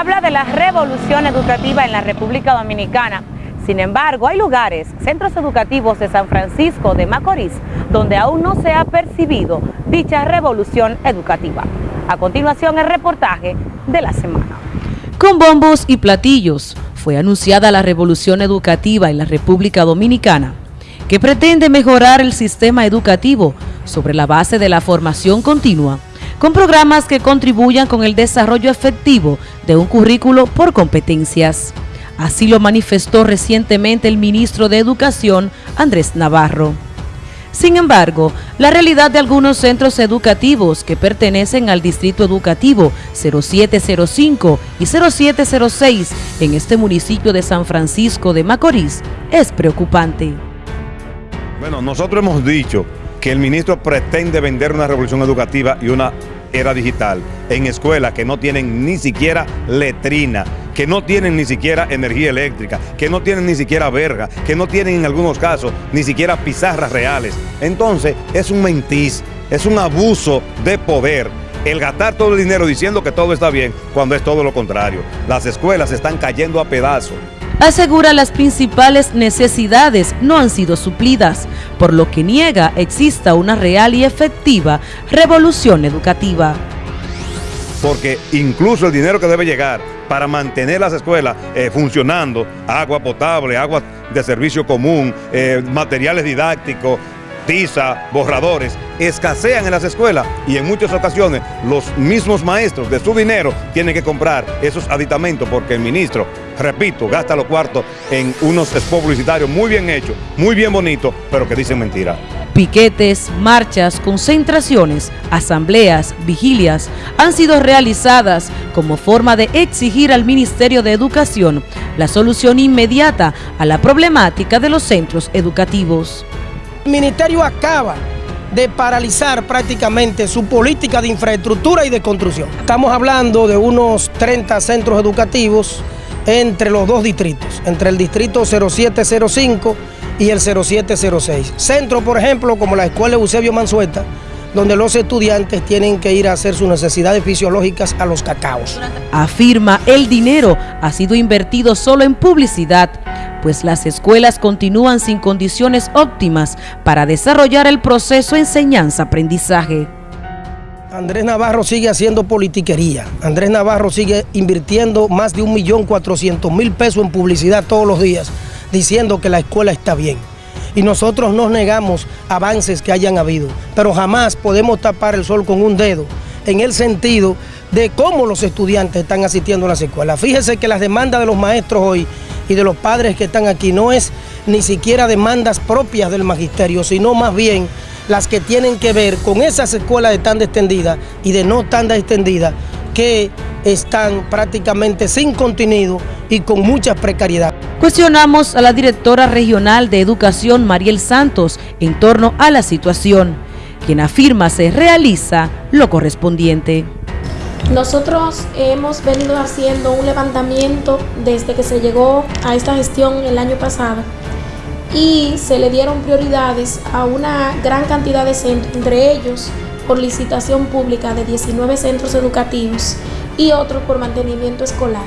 habla de la revolución educativa en la República Dominicana. Sin embargo, hay lugares, centros educativos de San Francisco de Macorís, donde aún no se ha percibido dicha revolución educativa. A continuación, el reportaje de la semana. Con bombos y platillos fue anunciada la revolución educativa en la República Dominicana, que pretende mejorar el sistema educativo sobre la base de la formación continua, con programas que contribuyan con el desarrollo efectivo de un currículo por competencias. Así lo manifestó recientemente el ministro de Educación, Andrés Navarro. Sin embargo, la realidad de algunos centros educativos que pertenecen al Distrito Educativo 0705 y 0706 en este municipio de San Francisco de Macorís es preocupante. Bueno, nosotros hemos dicho que el ministro pretende vender una revolución educativa y una era digital en escuelas que no tienen ni siquiera letrina, que no tienen ni siquiera energía eléctrica, que no tienen ni siquiera verga, que no tienen en algunos casos ni siquiera pizarras reales. Entonces es un mentis, es un abuso de poder el gastar todo el dinero diciendo que todo está bien cuando es todo lo contrario. Las escuelas están cayendo a pedazos asegura las principales necesidades no han sido suplidas, por lo que niega exista una real y efectiva revolución educativa. Porque incluso el dinero que debe llegar para mantener las escuelas eh, funcionando, agua potable, agua de servicio común, eh, materiales didácticos, tiza, borradores, escasean en las escuelas y en muchas ocasiones los mismos maestros de su dinero tienen que comprar esos aditamentos porque el ministro, repito, gasta los cuartos en unos spots publicitarios muy bien hechos, muy bien bonitos, pero que dicen mentira. Piquetes, marchas, concentraciones, asambleas, vigilias han sido realizadas como forma de exigir al Ministerio de Educación la solución inmediata a la problemática de los centros educativos. El ministerio acaba de paralizar prácticamente su política de infraestructura y de construcción. Estamos hablando de unos 30 centros educativos entre los dos distritos, entre el distrito 0705 y el 0706. Centro, por ejemplo, como la Escuela Eusebio Mansueta, donde los estudiantes tienen que ir a hacer sus necesidades fisiológicas a los cacaos. Afirma, el dinero ha sido invertido solo en publicidad pues las escuelas continúan sin condiciones óptimas para desarrollar el proceso enseñanza-aprendizaje. Andrés Navarro sigue haciendo politiquería. Andrés Navarro sigue invirtiendo más de 1.400.000 pesos en publicidad todos los días, diciendo que la escuela está bien. Y nosotros nos negamos avances que hayan habido, pero jamás podemos tapar el sol con un dedo en el sentido de cómo los estudiantes están asistiendo a las escuelas. Fíjese que las demandas de los maestros hoy y de los padres que están aquí no es ni siquiera demandas propias del magisterio, sino más bien las que tienen que ver con esas escuelas de tanda extendida y de no tanda extendida que están prácticamente sin contenido y con mucha precariedad. Cuestionamos a la directora regional de Educación, Mariel Santos, en torno a la situación, quien afirma se realiza lo correspondiente. Nosotros hemos venido haciendo un levantamiento desde que se llegó a esta gestión el año pasado y se le dieron prioridades a una gran cantidad de centros, entre ellos por licitación pública de 19 centros educativos y otros por mantenimiento escolar.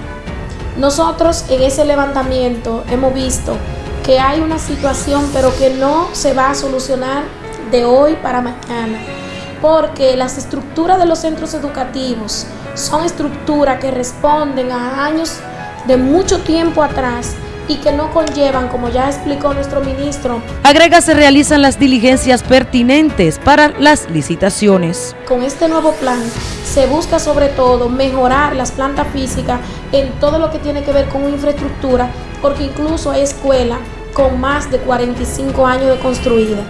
Nosotros en ese levantamiento hemos visto que hay una situación pero que no se va a solucionar de hoy para mañana porque las estructuras de los centros educativos son estructuras que responden a años de mucho tiempo atrás y que no conllevan, como ya explicó nuestro ministro. Agrega, se realizan las diligencias pertinentes para las licitaciones. Con este nuevo plan se busca sobre todo mejorar las plantas físicas en todo lo que tiene que ver con infraestructura, porque incluso hay escuelas con más de 45 años de construida.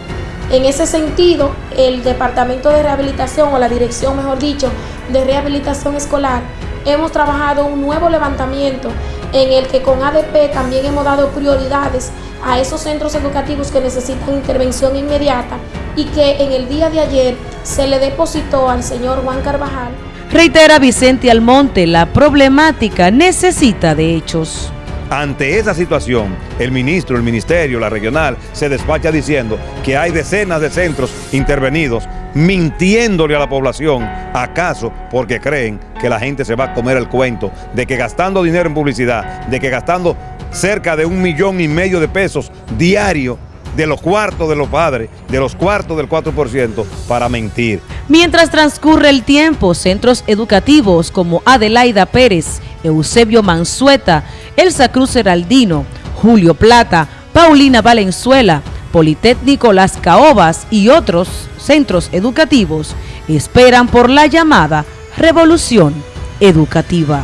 En ese sentido, el Departamento de Rehabilitación, o la Dirección, mejor dicho, de Rehabilitación Escolar, hemos trabajado un nuevo levantamiento en el que con ADP también hemos dado prioridades a esos centros educativos que necesitan intervención inmediata y que en el día de ayer se le depositó al señor Juan Carvajal. Reitera Vicente Almonte, la problemática necesita de hechos Ante esa situación, el ministro, el ministerio, la regional, se despacha diciendo que hay decenas de centros intervenidos mintiéndole a la población, acaso porque creen que la gente se va a comer el cuento de que gastando dinero en publicidad, de que gastando cerca de un millón y medio de pesos diario de los cuartos de los padres, de los cuartos del 4% para mentir. Mientras transcurre el tiempo, centros educativos como Adelaida Pérez, Eusebio Mansueta, Elsa Cruz Heraldino, Julio Plata, Paulina Valenzuela, Politécnico Las Caobas y otros centros educativos esperan por la llamada revolución educativa.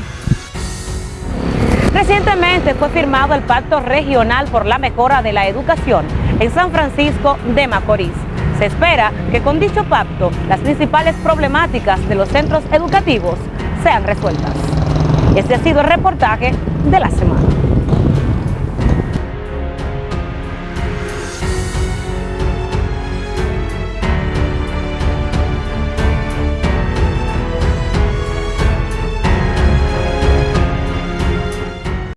Recientemente fue firmado el Pacto Regional por la Mejora de la Educación en San Francisco de Macorís. Se espera que con dicho pacto las principales problemáticas de los centros educativos sean resueltas. Este ha sido el reportaje de la semana.